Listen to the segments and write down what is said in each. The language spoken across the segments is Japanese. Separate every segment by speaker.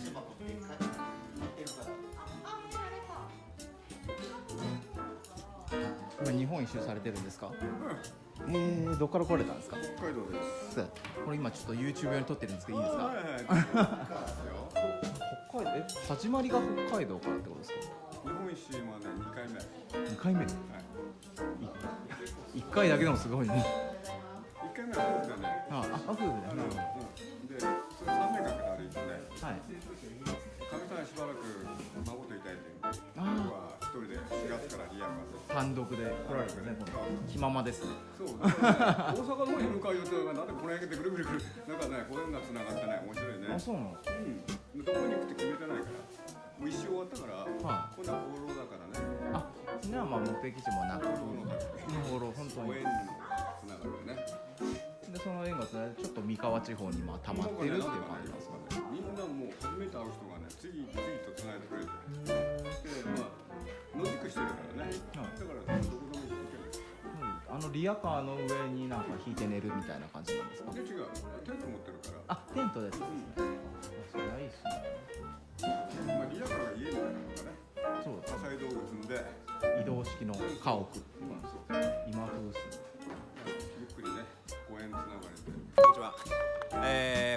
Speaker 1: して箱でっかいってるから
Speaker 2: 今日本一周されてるんですか、うん、えー、どっから来れたんですか？
Speaker 1: 北海道です。
Speaker 2: これ今ちょっと YouTube 用に撮ってるんですけどいいですか、
Speaker 1: はいはい、
Speaker 2: 北海道？え始まりが北海道からってことですか？
Speaker 1: 日本一周まで2回目。
Speaker 2: 2回目、はい、1回だけでもすごいね。
Speaker 1: 1回目は夫婦だね。
Speaker 2: ああ夫婦だね、
Speaker 1: うん、で
Speaker 2: はい
Speaker 1: かみさんしばらく孫といたいって言うんで。
Speaker 2: あー
Speaker 1: 僕は一人で4月からリアカーで。
Speaker 2: 単独で来られてねこの気ままですね
Speaker 1: そう。ね大阪の方に向かう予定がなんでこの辺でぐるぐるぐる。なんかね、ご縁がつながってね、面白いね。
Speaker 2: あそうなの？
Speaker 1: うん。どこに行くって決めてないから。もう一周終わったから。
Speaker 2: は
Speaker 1: 今度は放浪だからね。
Speaker 2: あそれはまあ目的地もなく
Speaker 1: 放浪
Speaker 2: 本当に
Speaker 1: ご縁のつながりでね。
Speaker 2: でその縁がつながってちょっと三河地方にまあ溜まってるっていう感じなんですか
Speaker 1: 初めて会う人がね次々とつないでくれてでまあ野宿してるからね。だからどこでも行ける
Speaker 2: うん。あのリアカーの上になんか引いて寝るみたいな感じなんですか？
Speaker 1: で違う。テント持ってるから
Speaker 2: あテントです
Speaker 1: う
Speaker 2: あそれはいいっすね。
Speaker 1: んまあリアカーが家みたいなのがね。
Speaker 2: そう
Speaker 1: 火災道具積んで
Speaker 2: 移動式の家屋。
Speaker 1: 今そう
Speaker 2: 今風っす。ね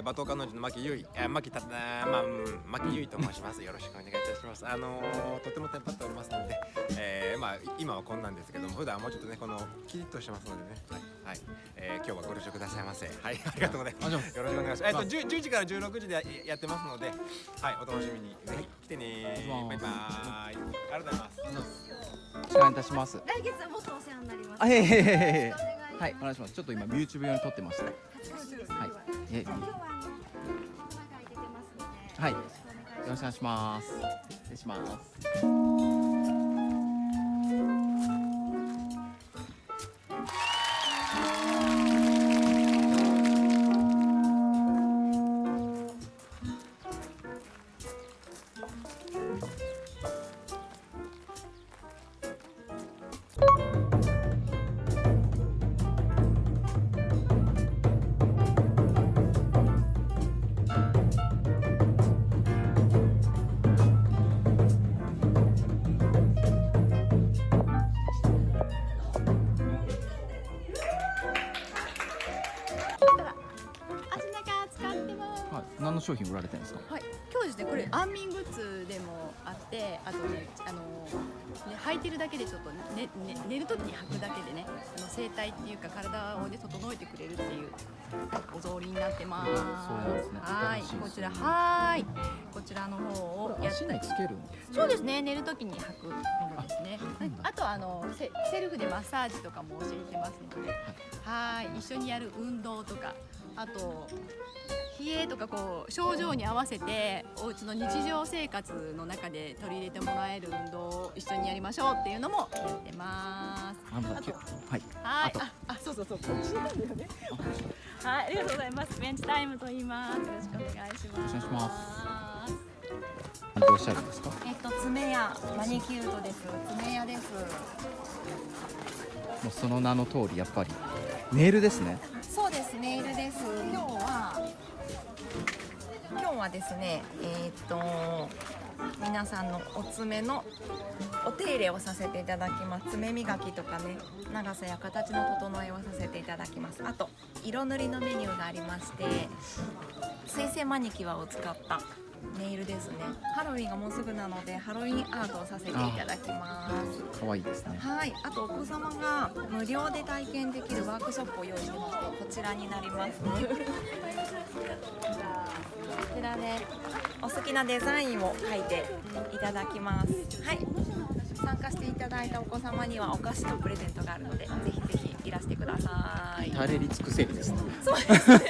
Speaker 3: えー、馬頭彼女の牧優衣、えー、牧たあーまあうん牧優衣と申します。よろしくお願いいたします。あのー、とてもテンパっておりますので、えー、まあ今はこんなんですけども、普段はもうちょっとねこのキリッとしてますのでね、はい、はい、えー、今日はご了承くださいませ。はい、ありがとうございます。よろしくお願いします。えっ、と 10, 10時から16時でややってますので、はい、お楽しみにぜひ来てね
Speaker 2: はい
Speaker 3: バイバーイ。ありがとうございます。
Speaker 2: お願いいたします
Speaker 4: 来月はもっとお世話になります。
Speaker 2: あへへへへはいお願いします。ちょっと今 YouTube 用に撮ってまして
Speaker 4: 恥ずかしいです。
Speaker 2: はい。え
Speaker 4: はい。よろしくお願いします。
Speaker 2: 失礼します商品売られてるんですか？
Speaker 4: はい、今日ですね、これ安眠グッズでもあって、あとね、あの、ね、履いてるだけでちょっとね、ね、寝る時に履くだけでね、あの整体っていうか体をね整えてくれるっていうお草履になってます。
Speaker 2: そうなんですね。
Speaker 4: はい、こちらはい、こちらの方をやっ。
Speaker 2: けるん
Speaker 4: そうですね、寝る時に履くものですね。はい。あとあのセセルフでマッサージとかも教えてますので、はい、一緒にやる運動とか、あと冷えとかこう症状に合わせてお家の日常生活の中で取り入れてもらえる運動を一緒にやりましょうっていうのもやってます。
Speaker 2: あのはい
Speaker 4: はい、
Speaker 2: あと
Speaker 4: あ、あ、そうそうそう、こっちなんだよね。はい、ありがとうございます。ベンチタイムと言います。よろしくお願いします。
Speaker 2: お願いし
Speaker 4: ます。
Speaker 2: 何ておっしゃるんですか？
Speaker 4: えっと爪やマニキュートです。爪やです。
Speaker 2: もうその名の通りやっぱりネイルですね
Speaker 4: そうですネイルです。今日は今日はですね、えっと皆さんのお爪のお手入れをさせていただきます。爪磨きとかね、長さや形の整えをさせていただきます。あと色塗りのメニューがありまして、水性マニキュアを使ったネイルですね。ハロウィンがもうすぐなのでハロウィンアートをさせていただきます。
Speaker 2: 可愛いですね。
Speaker 4: はい、あとお子様が無料で体験できるワークショップを用意してましてこちらになります。こちらでお好きなデザインを書いていただきます。はい。参加していただいたお子様にはお菓子とプレゼントがあるのでぜひぜひいらしてください。
Speaker 2: 至れり尽くせりですね。
Speaker 4: そうですね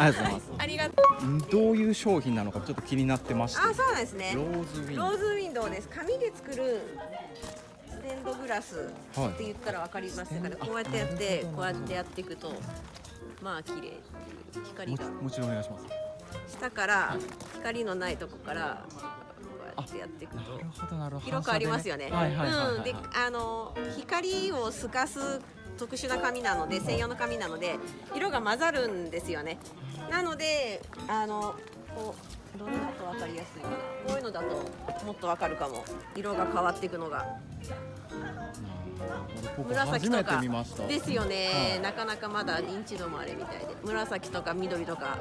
Speaker 2: ありがとうございます
Speaker 4: ありがとうん
Speaker 2: どういう商品なのかちょっと気になってまして
Speaker 5: あ、そうなんですね
Speaker 2: ロ。ーズウィン
Speaker 5: ローズウィンドウです。紙で作るステンドグラス
Speaker 2: はい
Speaker 5: って言ったらわかりますかね。
Speaker 2: あ
Speaker 5: こうやってやってこうやってやっていくとまあ綺麗っていう光が
Speaker 2: もちもちろんお願いします
Speaker 5: 下から光のないとこからこうやってやっていくと
Speaker 2: なるほどなるほど
Speaker 5: 広くありますよね。うん。で、あの光を透かす特殊な紙なので専用の紙なので色が混ざるんですよね。なのであのこうどれだとわかりやすいかな。こういうのだともっとわかるかも。色が変わっていくのが。
Speaker 2: 僕
Speaker 5: 紫とかですよね、
Speaker 2: はい。
Speaker 5: なかなかまだ認知度もあれみたいで。紫とか緑とか。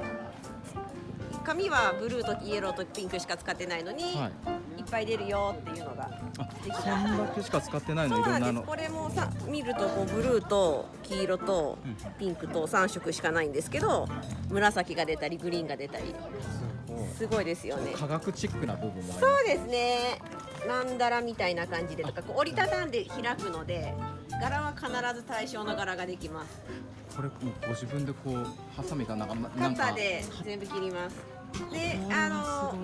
Speaker 5: 紙はブルーとイエローとピンクしか使ってないのに、
Speaker 2: はい
Speaker 5: い、っぱい出るよっていうのが。
Speaker 2: そんだけしか使ってないの？いろんなの。
Speaker 5: これもさ見るとこうブルーと黄色と
Speaker 2: うん
Speaker 5: ピンクと3色しかないんですけど紫が出たりグリーンが出たり。すごいですよね。
Speaker 2: 科学チックな部分も
Speaker 5: そうですね。マンダラみたいな感じでとかこう折りたたんで開くので柄は必ず対象の柄ができます。
Speaker 2: これもうご自分でこうハサミかなんかな
Speaker 5: カ
Speaker 2: なんか。
Speaker 5: ッターで全部切ります。であの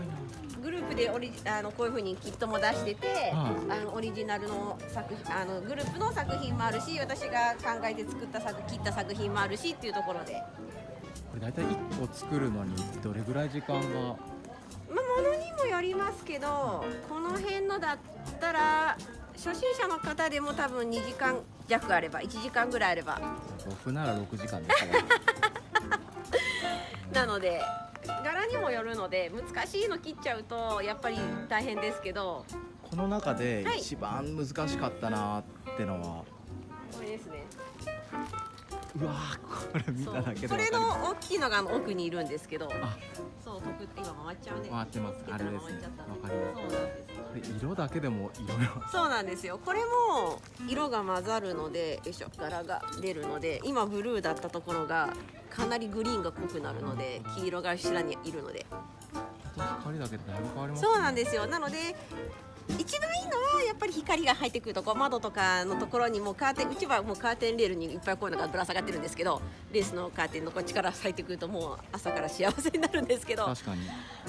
Speaker 5: グループでオリジあのこういう風にキットも出してて、
Speaker 2: は
Speaker 5: あのオリジナルの作品あのグループの作品もあるし私が考えて作った作切った作品もあるしっていうところで、
Speaker 2: これ大体1個作るのにどれぐらい時間が？
Speaker 5: まあ、ものにもよりますけどこの辺のだったら初心者の方でも多分2時間弱あれば1時間ぐらいあれば。
Speaker 2: 僕なら6時間ですから
Speaker 5: なので柄にもよるので難しいの切っちゃうとやっぱり大変ですけど。
Speaker 2: この中で
Speaker 5: はい。
Speaker 2: 一番難しかったなってのは、
Speaker 5: これですね。
Speaker 2: うわーこれ見ただけで
Speaker 5: これの大きいのが奥にいるんですけど。
Speaker 2: あ。
Speaker 5: そう得今回っちゃうね。
Speaker 2: す回ってます。あれですね。わかります。
Speaker 5: そうなんです
Speaker 2: 色だけでもいろいろ
Speaker 5: そうなんですよ。これも色が混ざるのでよいしょ。柄が出るので今ブルーだったところがかなりグリーンが濃くなるので黄色が後ろにいるので。
Speaker 2: 光だけでだいぶ変わります
Speaker 5: そうなんですよ。なので一番いいのはやっぱり光が入ってくるとこう窓とかのところにもうカーテンうちはもうカーテンレールにいっぱいこういうのがぶら下がってるんですけどレースのカーテンのこっちから入ってくるともう朝から幸せになるんですけど。
Speaker 2: 確かに。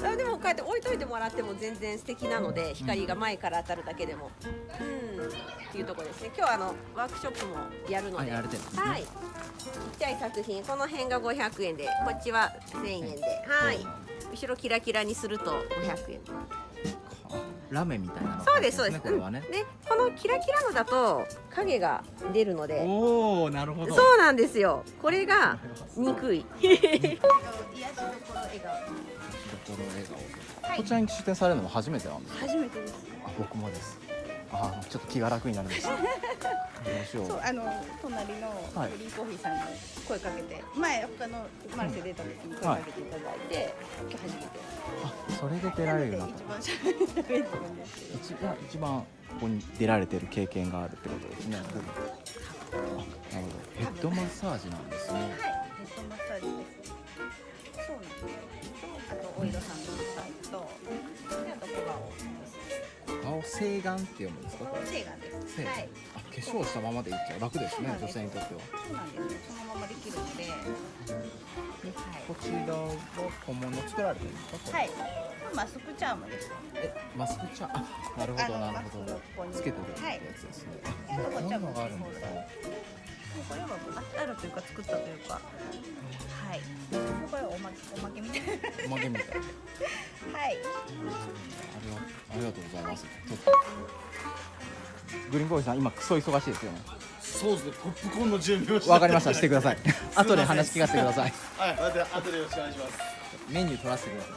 Speaker 5: あでもこうやって置いといてもらっても全然素敵なので光が前から当たるだけでも。うん。っていうところですね。今日はあのワークショップもやるので。
Speaker 2: ね。
Speaker 5: はい。ちっちゃい作品この辺が500円でこっちは1000円で。はい。後ろキラキラにすると500円
Speaker 2: ラメみたいなの
Speaker 5: そうですそうです。
Speaker 2: これはね。
Speaker 5: うん。でこのキラキラのだと影が出るので。
Speaker 2: おおなるほど。
Speaker 5: そうなんですよ。これが憎いころ笑顔
Speaker 2: 心笑顔こちらに出店されるのも初めてなんですか
Speaker 6: 初めてです。
Speaker 2: あ僕もです。あーちょっと気が楽になりました
Speaker 6: そうあの隣の
Speaker 2: はい。
Speaker 6: グリーンコーヒーさんに声かけて、前他のマルセ出た時に声かけていただいて、今日初めて。
Speaker 2: あそれで出られるようになっ
Speaker 6: 一番しゃべれてるんで。すけど。
Speaker 2: た一番一番ここに出られてる経験があるってことですね。あなるほど。ヘッドマッサージなんですね。
Speaker 6: はい、ヘッドマッサージです。そうなんです。あとオイルさんのサイズと、であと小顔
Speaker 2: 顔洗顔って読むんですか？これ
Speaker 6: セーガンです。はい。
Speaker 2: あ化粧したままでいっちゃう。楽ですね女性にとっては。
Speaker 6: そうなんです。よ。そのままできるので、はい。
Speaker 2: こちらは小物作られてるんですか？
Speaker 6: はい。マスクチャームです。
Speaker 2: えマスクチャあなるほどなるほど。つけてるやつですね、
Speaker 6: あとこ
Speaker 2: んなのがあるんですね
Speaker 6: これはああるというか作ったというか、はい。これはおまけおまけみたいな。
Speaker 2: おまけみたいな。
Speaker 6: はい。
Speaker 2: ありがありがとうございます。ちょっとグリーンコーヒーさん今クソ忙しいですよね。
Speaker 7: そうですね、ポップコーンの準備を
Speaker 2: わかりました。してください。後で話聞かせてください。
Speaker 7: はい、後で後でよろしくお願いします。
Speaker 2: メニュー取らせてください。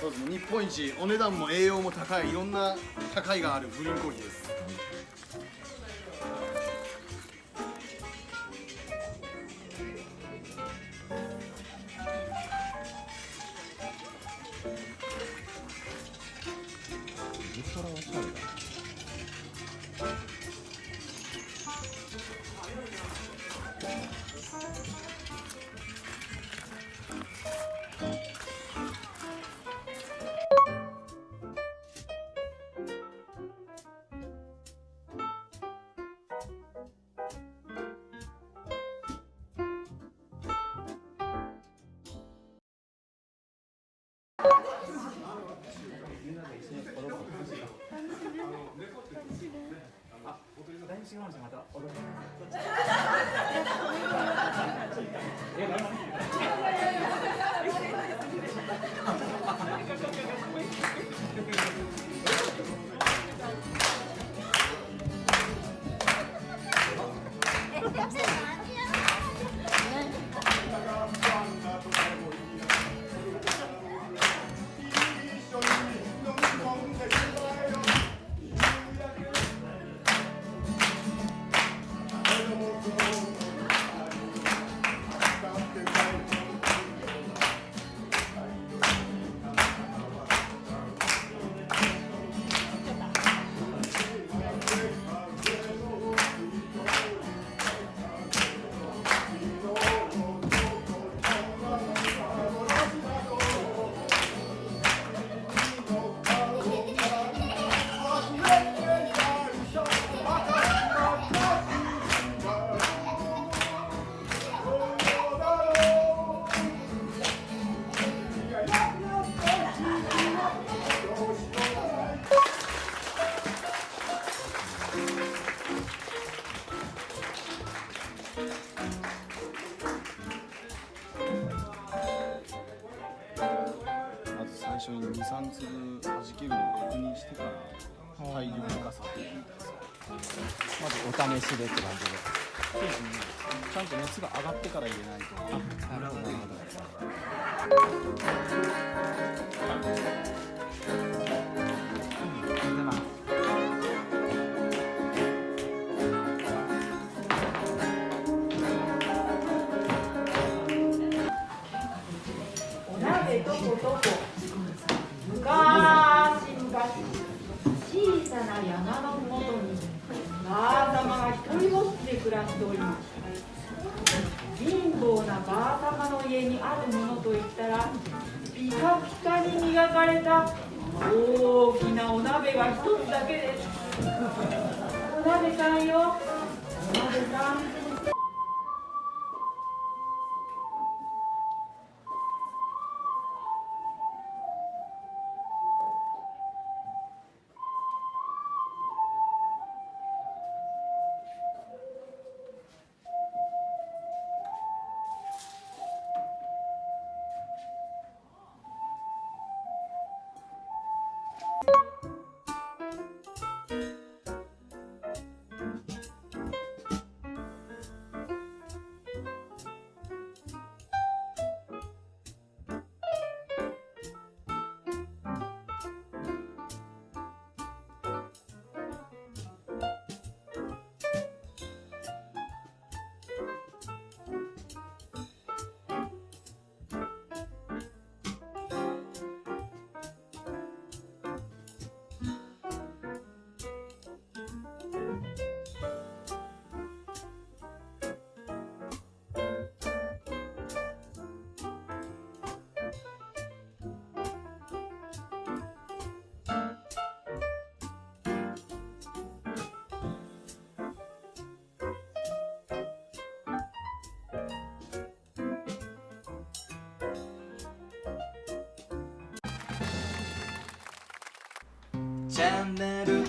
Speaker 7: そうですね、日本一お値段も栄養も高いいろんな高いがあるグリーンコーヒーです。
Speaker 2: ウルトラおしゃれだ
Speaker 7: Gracias. 大量化さで
Speaker 8: まずお試しでって感じで。
Speaker 7: そうですねちゃんと熱が上がってから入れないと。
Speaker 8: なるほどなるほど。
Speaker 9: 磨かれた。大きなお鍋が一つだけです。お鍋さんよ。お鍋さん。
Speaker 10: チャンネル